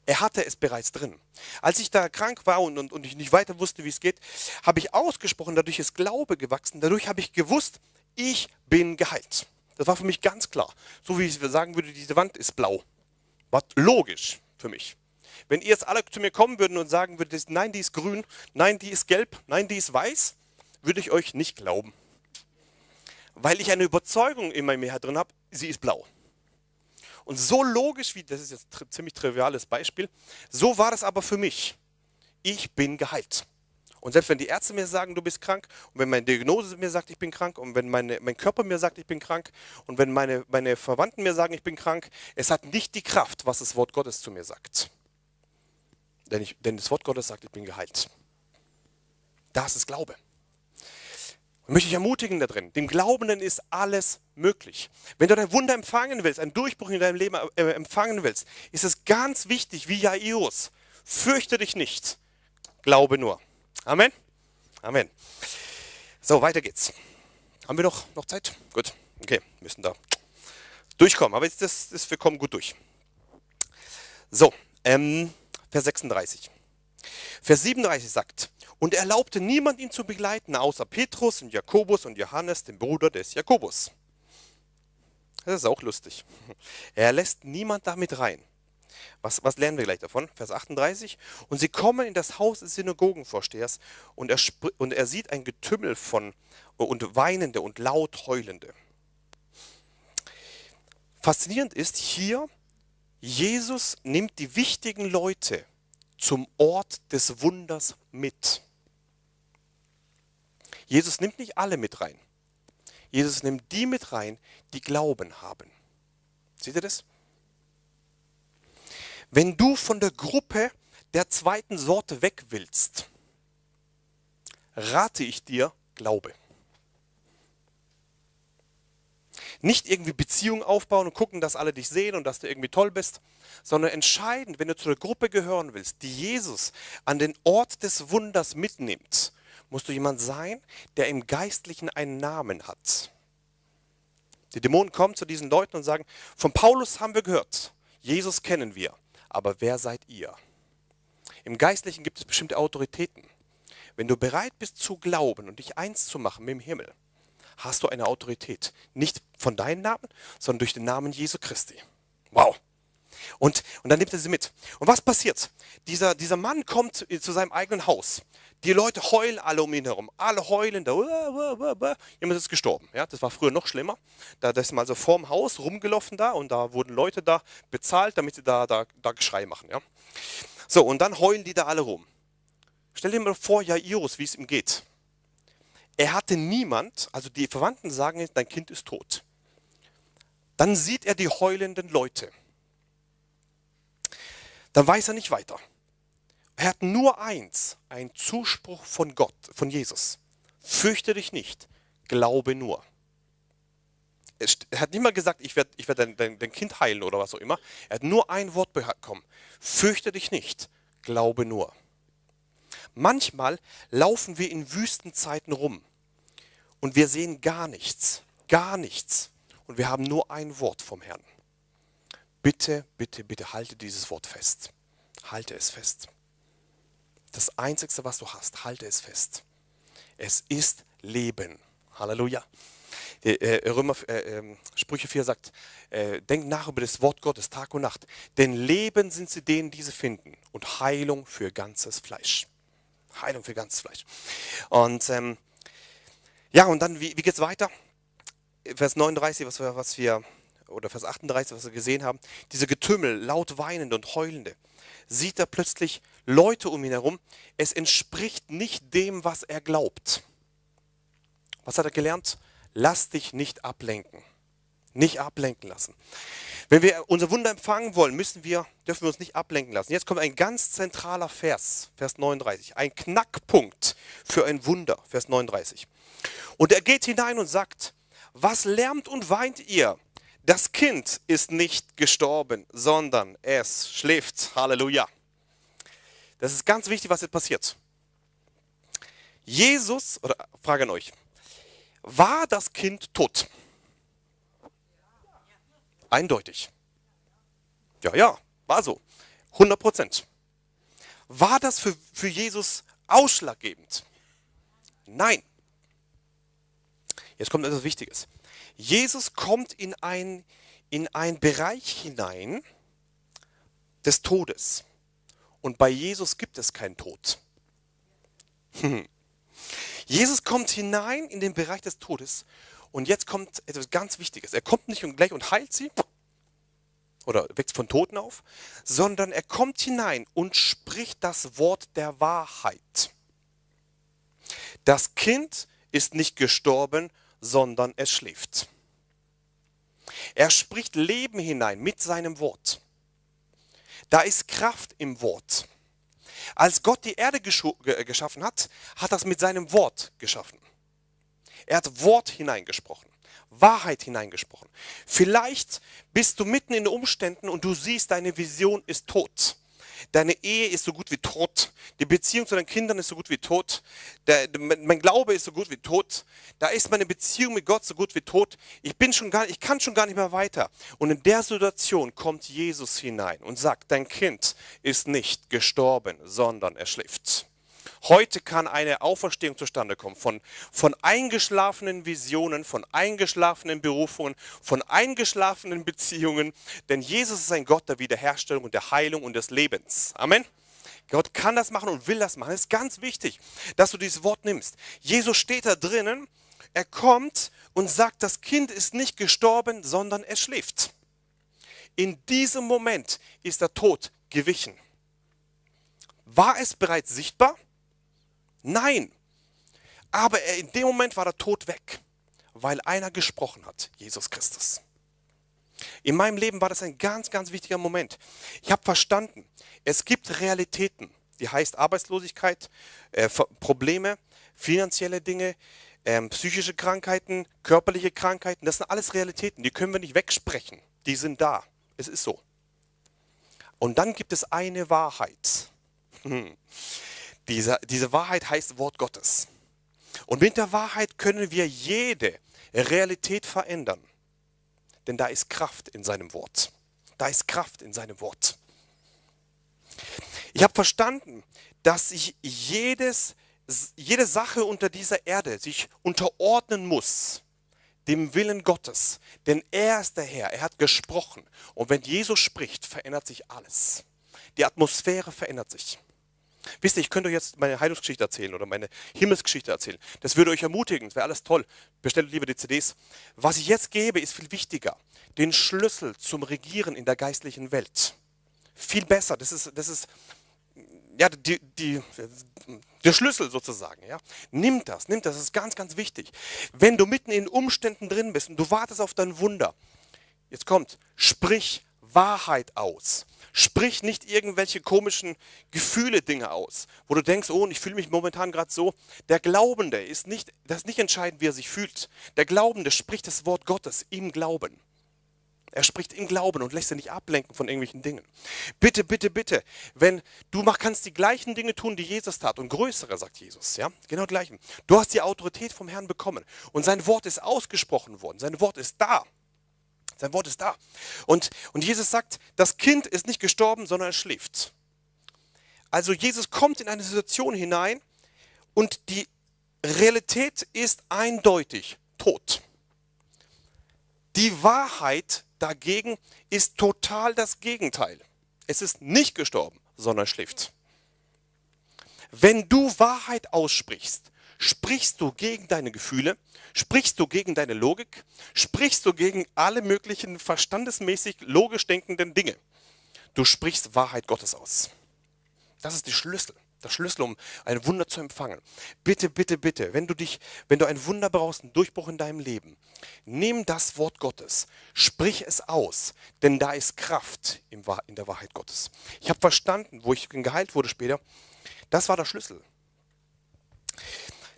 Er hatte es bereits drin. Als ich da krank war und, und, und ich nicht weiter wusste, wie es geht, habe ich ausgesprochen, dadurch ist Glaube gewachsen, dadurch habe ich gewusst, ich bin geheilt. Das war für mich ganz klar. So wie ich sagen würde, diese Wand ist blau. War logisch für mich. Wenn ihr jetzt alle zu mir kommen würden und sagen würdet, nein, die ist grün, nein, die ist gelb, nein, die ist weiß, würde ich euch nicht glauben. Weil ich eine Überzeugung in meinem Herz drin habe, sie ist blau. Und so logisch wie, das ist jetzt ein ziemlich triviales Beispiel, so war das aber für mich. Ich bin geheilt. Und selbst wenn die Ärzte mir sagen, du bist krank, und wenn meine Diagnose mir sagt, ich bin krank, und wenn meine, mein Körper mir sagt, ich bin krank, und wenn meine, meine Verwandten mir sagen, ich bin krank, es hat nicht die Kraft, was das Wort Gottes zu mir sagt. Denn, ich, denn das Wort Gottes sagt, ich bin geheilt. Das ist Glaube. Und möchte ich ermutigen da drin. Dem Glaubenden ist alles möglich. Wenn du ein Wunder empfangen willst, einen Durchbruch in deinem Leben äh, empfangen willst, ist es ganz wichtig, wie Jairus. Fürchte dich nicht, glaube nur. Amen. Amen. So, weiter geht's. Haben wir noch, noch Zeit? Gut. Okay, müssen da durchkommen. Aber jetzt, das, das, wir kommen gut durch. So, ähm, Vers 36. Vers 37 sagt, und er erlaubte niemand ihn zu begleiten, außer Petrus und Jakobus und Johannes, dem Bruder des Jakobus. Das ist auch lustig. Er lässt niemand damit rein. Was, was lernen wir gleich davon? Vers 38. Und sie kommen in das Haus des Synagogenvorstehers und er, und er sieht ein Getümmel von und Weinende und laut Heulende. Faszinierend ist hier, Jesus nimmt die wichtigen Leute zum Ort des Wunders mit. Jesus nimmt nicht alle mit rein. Jesus nimmt die mit rein, die Glauben haben. Seht ihr das? Wenn du von der Gruppe der zweiten Sorte weg willst, rate ich dir, glaube. Nicht irgendwie Beziehungen aufbauen und gucken, dass alle dich sehen und dass du irgendwie toll bist, sondern entscheidend, wenn du zu der Gruppe gehören willst, die Jesus an den Ort des Wunders mitnimmt, musst du jemand sein, der im Geistlichen einen Namen hat. Die Dämonen kommen zu diesen Leuten und sagen, von Paulus haben wir gehört, Jesus kennen wir, aber wer seid ihr? Im Geistlichen gibt es bestimmte Autoritäten. Wenn du bereit bist zu glauben und dich eins zu machen mit dem Himmel, hast du eine Autorität. Nicht von deinem Namen, sondern durch den Namen Jesu Christi. Wow. Und, und dann nimmt er sie mit. Und was passiert? Dieser, dieser Mann kommt zu seinem eigenen Haus. Die Leute heulen alle um ihn herum. Alle heulen da. Jemand ist gestorben. Ja, das war früher noch schlimmer. Da ist man also vorm Haus rumgelaufen da und da wurden Leute da bezahlt, damit sie da, da, da Geschrei machen. Ja. So, und dann heulen die da alle rum. Stell dir mal vor, Jairus, wie es ihm geht. Er hatte niemand, also die Verwandten sagen, dein Kind ist tot. Dann sieht er die heulenden Leute. Dann weiß er nicht weiter. Er hat nur eins, einen Zuspruch von Gott, von Jesus. Fürchte dich nicht, glaube nur. Er hat nicht mal gesagt, ich werde ich werd dein, dein, dein Kind heilen oder was auch immer. Er hat nur ein Wort bekommen. Fürchte dich nicht, glaube nur. Manchmal laufen wir in Wüstenzeiten rum und wir sehen gar nichts, gar nichts. Und wir haben nur ein Wort vom Herrn. Bitte, bitte, bitte halte dieses Wort fest. Halte es fest. Das Einzige, was du hast, halte es fest. Es ist Leben. Halleluja. Äh, Römer, äh, ähm, Sprüche 4 sagt, äh, denk nach über das Wort Gottes Tag und Nacht. Denn Leben sind sie denen, die sie finden. Und Heilung für ganzes Fleisch. Heilung für ganzes Fleisch. Und ähm, ja, und dann, wie, wie geht es weiter? Vers 39, was wir, was wir, oder Vers 38, was wir gesehen haben. Diese Getümmel, laut weinende und heulende sieht er plötzlich Leute um ihn herum. Es entspricht nicht dem, was er glaubt. Was hat er gelernt? Lass dich nicht ablenken. Nicht ablenken lassen. Wenn wir unser Wunder empfangen wollen, müssen wir, dürfen wir uns nicht ablenken lassen. Jetzt kommt ein ganz zentraler Vers, Vers 39. Ein Knackpunkt für ein Wunder, Vers 39. Und er geht hinein und sagt, was lärmt und weint ihr? Das Kind ist nicht gestorben, sondern es schläft. Halleluja. Das ist ganz wichtig, was jetzt passiert. Jesus, oder Frage an euch, war das Kind tot? Eindeutig. Ja, ja, war so. 100 Prozent. War das für, für Jesus ausschlaggebend? Nein. Jetzt kommt etwas Wichtiges. Jesus kommt in ein, in einen Bereich hinein des Todes. Und bei Jesus gibt es keinen Tod. Jesus kommt hinein in den Bereich des Todes und jetzt kommt etwas ganz Wichtiges. Er kommt nicht gleich und heilt sie oder weckt von Toten auf, sondern er kommt hinein und spricht das Wort der Wahrheit. Das Kind ist nicht gestorben, sondern es schläft. Er spricht Leben hinein mit seinem Wort. Da ist Kraft im Wort. Als Gott die Erde geschaffen hat, hat er es mit seinem Wort geschaffen. Er hat Wort hineingesprochen, Wahrheit hineingesprochen. Vielleicht bist du mitten in den Umständen und du siehst, deine Vision ist tot. Deine Ehe ist so gut wie tot. Die Beziehung zu deinen Kindern ist so gut wie tot. Der, mein Glaube ist so gut wie tot. Da ist meine Beziehung mit Gott so gut wie tot. Ich, bin schon gar, ich kann schon gar nicht mehr weiter. Und in der Situation kommt Jesus hinein und sagt, dein Kind ist nicht gestorben, sondern er schläft. Heute kann eine Auferstehung zustande kommen von, von eingeschlafenen Visionen, von eingeschlafenen Berufungen, von eingeschlafenen Beziehungen. Denn Jesus ist ein Gott der Wiederherstellung und der Heilung und des Lebens. Amen. Gott kann das machen und will das machen. Es ist ganz wichtig, dass du dieses Wort nimmst. Jesus steht da drinnen, er kommt und sagt, das Kind ist nicht gestorben, sondern es schläft. In diesem Moment ist der Tod gewichen. War es bereits sichtbar? Nein. Aber in dem Moment war der Tod weg, weil einer gesprochen hat, Jesus Christus. In meinem Leben war das ein ganz, ganz wichtiger Moment. Ich habe verstanden, es gibt Realitäten, die heißt Arbeitslosigkeit, äh, Probleme, finanzielle Dinge, äh, psychische Krankheiten, körperliche Krankheiten. Das sind alles Realitäten, die können wir nicht wegsprechen. Die sind da. Es ist so. Und dann gibt es eine Wahrheit. (laughs) Diese, diese Wahrheit heißt Wort Gottes. Und mit der Wahrheit können wir jede Realität verändern. Denn da ist Kraft in seinem Wort. Da ist Kraft in seinem Wort. Ich habe verstanden, dass sich jedes, jede Sache unter dieser Erde sich unterordnen muss dem Willen Gottes. Denn er ist der Herr, er hat gesprochen. Und wenn Jesus spricht, verändert sich alles. Die Atmosphäre verändert sich. Wisst ihr, ich könnte euch jetzt meine Heilungsgeschichte erzählen oder meine Himmelsgeschichte erzählen. Das würde euch ermutigen, das wäre alles toll. Bestellt lieber die CDs. Was ich jetzt gebe, ist viel wichtiger. Den Schlüssel zum Regieren in der geistlichen Welt. Viel besser. Das ist, das ist ja, die, die, der Schlüssel sozusagen. Ja. Nimm das, nimm das, das ist ganz, ganz wichtig. Wenn du mitten in Umständen drin bist und du wartest auf dein Wunder, jetzt kommt, sprich Wahrheit aus. Sprich nicht irgendwelche komischen Gefühle, Dinge aus, wo du denkst, oh, ich fühle mich momentan gerade so. Der Glaubende ist nicht, das ist nicht entscheidend, wie er sich fühlt. Der Glaubende spricht das Wort Gottes im Glauben. Er spricht im Glauben und lässt sich nicht ablenken von irgendwelchen Dingen. Bitte, bitte, bitte, wenn du mach, kannst die gleichen Dinge tun, die Jesus tat und größere, sagt Jesus, ja, genau gleichen. Du hast die Autorität vom Herrn bekommen und sein Wort ist ausgesprochen worden, sein Wort ist da. Sein Wort ist da. Und, und Jesus sagt, das Kind ist nicht gestorben, sondern es schläft. Also Jesus kommt in eine Situation hinein und die Realität ist eindeutig tot. Die Wahrheit dagegen ist total das Gegenteil. Es ist nicht gestorben, sondern schläft. Wenn du Wahrheit aussprichst, Sprichst du gegen deine Gefühle? Sprichst du gegen deine Logik? Sprichst du gegen alle möglichen verstandesmäßig logisch denkenden Dinge? Du sprichst Wahrheit Gottes aus. Das ist die Schlüssel. Der Schlüssel, um ein Wunder zu empfangen. Bitte, bitte, bitte, wenn du dich, wenn du ein Wunder brauchst, einen Durchbruch in deinem Leben, nimm das Wort Gottes, sprich es aus, denn da ist Kraft in der Wahrheit Gottes. Ich habe verstanden, wo ich geheilt wurde später, das war der Schlüssel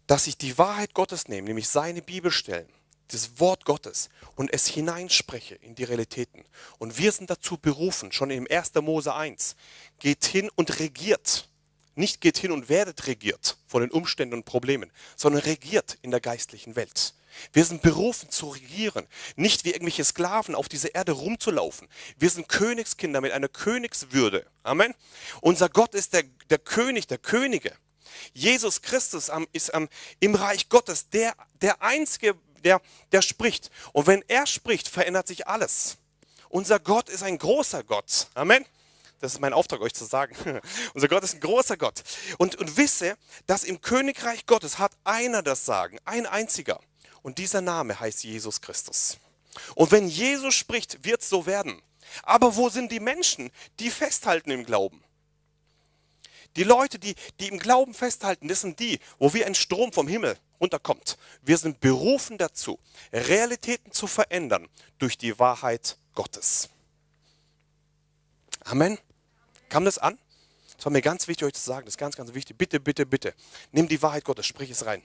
dass ich die Wahrheit Gottes nehme, nämlich seine Bibelstellen, das Wort Gottes und es hineinspreche in die Realitäten. Und wir sind dazu berufen, schon im 1. Mose 1, geht hin und regiert. Nicht geht hin und werdet regiert von den Umständen und Problemen, sondern regiert in der geistlichen Welt. Wir sind berufen zu regieren, nicht wie irgendwelche Sklaven auf dieser Erde rumzulaufen. Wir sind Königskinder mit einer Königswürde. Amen. Unser Gott ist der, der König der Könige. Jesus Christus ist im Reich Gottes der, der Einzige, der, der spricht. Und wenn er spricht, verändert sich alles. Unser Gott ist ein großer Gott. Amen. Das ist mein Auftrag, euch zu sagen. (laughs) Unser Gott ist ein großer Gott. Und, und wisse, dass im Königreich Gottes hat einer das Sagen, ein einziger. Und dieser Name heißt Jesus Christus. Und wenn Jesus spricht, wird es so werden. Aber wo sind die Menschen, die festhalten im Glauben? Die Leute, die, die im Glauben festhalten, das sind die, wo wie ein Strom vom Himmel runterkommt. Wir sind berufen dazu, Realitäten zu verändern durch die Wahrheit Gottes. Amen. Kam das an? Das war mir ganz wichtig, euch zu sagen. Das ist ganz, ganz wichtig. Bitte, bitte, bitte. Nimm die Wahrheit Gottes, sprich es rein.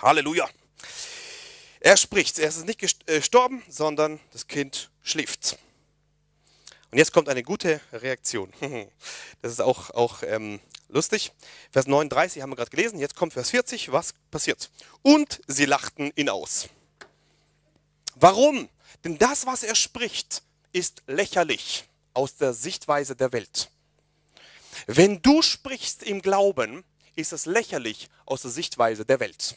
Halleluja. Er spricht. Er ist nicht äh, gestorben, sondern das Kind schläft. Und jetzt kommt eine gute Reaktion. (laughs) Das ist auch, auch ähm, lustig. Vers 39 haben wir gerade gelesen. Jetzt kommt Vers 40. Was passiert? Und sie lachten ihn aus. Warum? Denn das, was er spricht, ist lächerlich aus der Sichtweise der Welt. Wenn du sprichst im Glauben, ist es lächerlich aus der Sichtweise der Welt.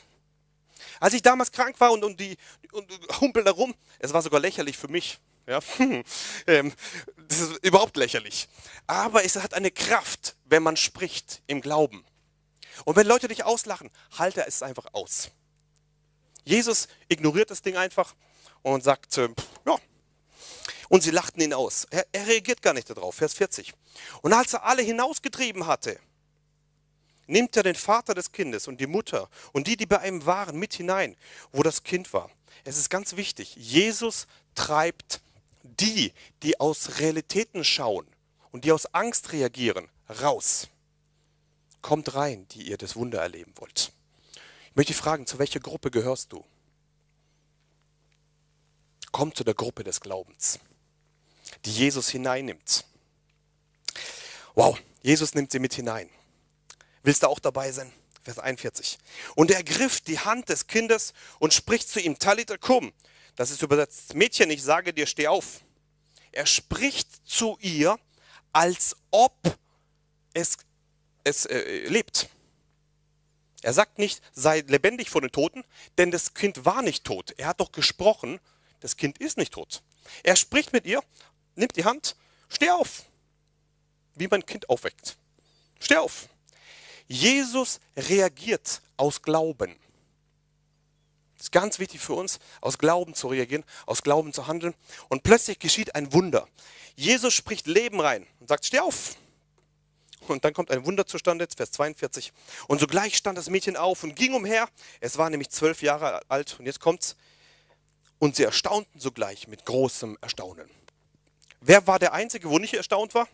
Als ich damals krank war und, und die und humpel herum, es war sogar lächerlich für mich. Ja, (laughs) ähm, das ist überhaupt lächerlich. Aber es hat eine Kraft, wenn man spricht im Glauben. Und wenn Leute dich auslachen, halte es einfach aus. Jesus ignoriert das Ding einfach und sagt, äh, ja, und sie lachten ihn aus. Er, er reagiert gar nicht darauf. Vers 40. Und als er alle hinausgetrieben hatte, nimmt er den Vater des Kindes und die Mutter und die, die bei ihm waren, mit hinein, wo das Kind war. Es ist ganz wichtig, Jesus treibt die, die aus Realitäten schauen und die aus Angst reagieren, raus. Kommt rein, die ihr das Wunder erleben wollt. Ich möchte fragen, zu welcher Gruppe gehörst du? Komm zu der Gruppe des Glaubens die Jesus hineinnimmt. Wow, Jesus nimmt sie mit hinein. Willst du auch dabei sein? Vers 41. Und er griff die Hand des Kindes und spricht zu ihm, Talita kum. Das ist übersetzt, Mädchen, ich sage dir, steh auf. Er spricht zu ihr, als ob es, es äh, lebt. Er sagt nicht, sei lebendig vor den Toten, denn das Kind war nicht tot. Er hat doch gesprochen, das Kind ist nicht tot. Er spricht mit ihr nimmt die Hand, steh auf, wie man ein Kind aufweckt. Steh auf. Jesus reagiert aus Glauben. Ist ganz wichtig für uns, aus Glauben zu reagieren, aus Glauben zu handeln. Und plötzlich geschieht ein Wunder. Jesus spricht Leben rein und sagt, steh auf. Und dann kommt ein Wunder zustande, Vers 42. Und sogleich stand das Mädchen auf und ging umher. Es war nämlich zwölf Jahre alt. Und jetzt kommt's. Und sie erstaunten sogleich mit großem Erstaunen. Wer war der Einzige, wo nicht erstaunt war?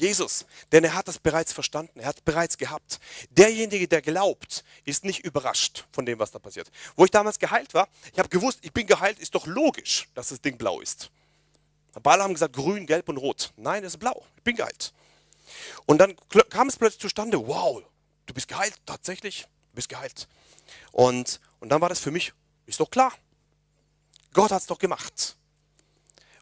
Jesus, denn er hat das bereits verstanden, er hat es bereits gehabt. Derjenige, der glaubt, ist nicht überrascht von dem, was da passiert. Wo ich damals geheilt war, ich habe gewusst, ich bin geheilt, ist doch logisch, dass das Ding blau ist. Aber alle haben gesagt, grün, gelb und rot. Nein, es ist blau, ich bin geheilt. Und dann kam es plötzlich zustande, wow, du bist geheilt, tatsächlich, du bist geheilt. Und, und dann war das für mich, ist doch klar, Gott hat es doch gemacht.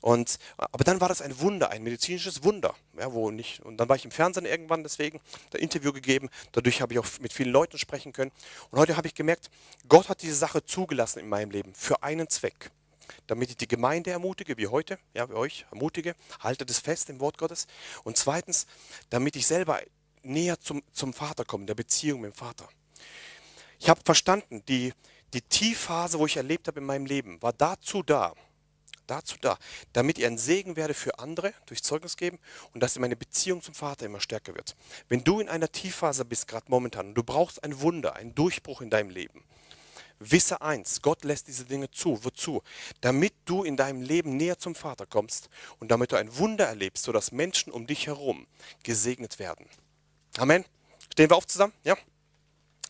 Und, aber dann war das ein Wunder, ein medizinisches Wunder. Ja, wo nicht, und dann war ich im Fernsehen irgendwann deswegen, ein Interview gegeben. Dadurch habe ich auch mit vielen Leuten sprechen können. Und heute habe ich gemerkt, Gott hat diese Sache zugelassen in meinem Leben für einen Zweck. Damit ich die Gemeinde ermutige, wie heute, ja, wie euch ermutige, haltet es fest im Wort Gottes. Und zweitens, damit ich selber näher zum, zum Vater komme, der Beziehung mit dem Vater. Ich habe verstanden, die, die Tiefphase, wo ich erlebt habe in meinem Leben, war dazu da, dazu da, damit ihr ein Segen werde für andere durch Zeugnis geben und dass meine Beziehung zum Vater immer stärker wird. Wenn du in einer Tiefphase bist, gerade momentan, und du brauchst ein Wunder, einen Durchbruch in deinem Leben, wisse eins, Gott lässt diese Dinge zu. Wozu? Damit du in deinem Leben näher zum Vater kommst und damit du ein Wunder erlebst, sodass Menschen um dich herum gesegnet werden. Amen. Stehen wir auf zusammen? Ja?